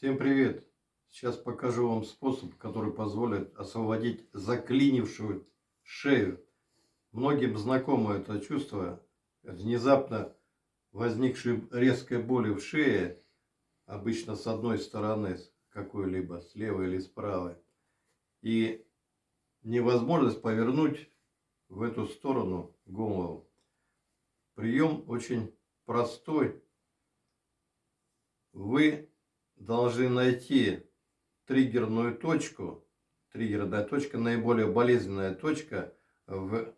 Всем привет! Сейчас покажу вам способ, который позволит освободить заклинившую шею. Многим знакомо это чувство, внезапно возникшей резкой боли в шее, обычно с одной стороны какой-либо, с левой или с правой. И невозможность повернуть в эту сторону голову. Прием очень простой. Вы должны найти триггерную точку. Триггерная точка, наиболее болезненная точка в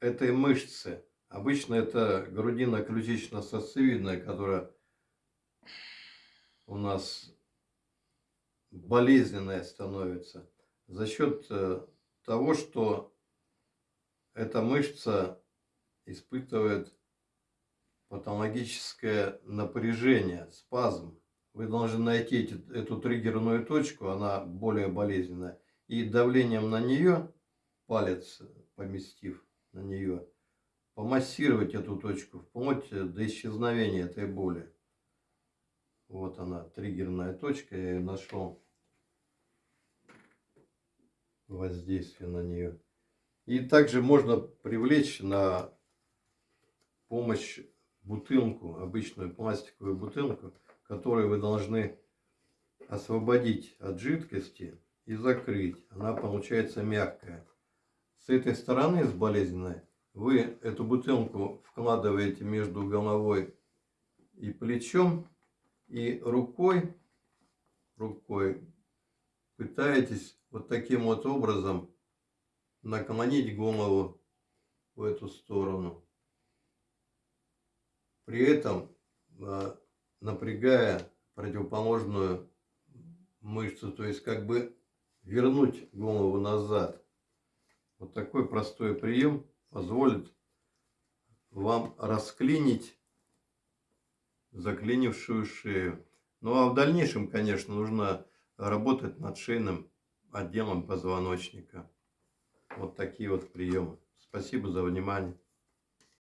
этой мышце. Обычно это грудино-ключично-сосцевидная, которая у нас болезненная становится за счет э, того, что эта мышца испытывает патологическое напряжение, спазм. Вы должны найти эти, эту триггерную точку, она более болезненная, и давлением на нее, палец поместив на нее, помассировать эту точку вплоть до исчезновения этой боли. Вот она, триггерная точка, я ее нашел. Воздействие на нее. И также можно привлечь на помощь бутылку, обычную пластиковую бутылку, которую вы должны освободить от жидкости и закрыть. Она получается мягкая. С этой стороны, с болезненной, вы эту бутылку вкладываете между головой и плечом и рукой, рукой пытаетесь вот таким вот образом наклонить голову в эту сторону. При этом а, напрягая противоположную мышцу, то есть как бы вернуть голову назад. Вот такой простой прием позволит вам расклинить заклинившую шею. Ну а в дальнейшем, конечно, нужно работать над шейным отделом позвоночника. Вот такие вот приемы. Спасибо за внимание.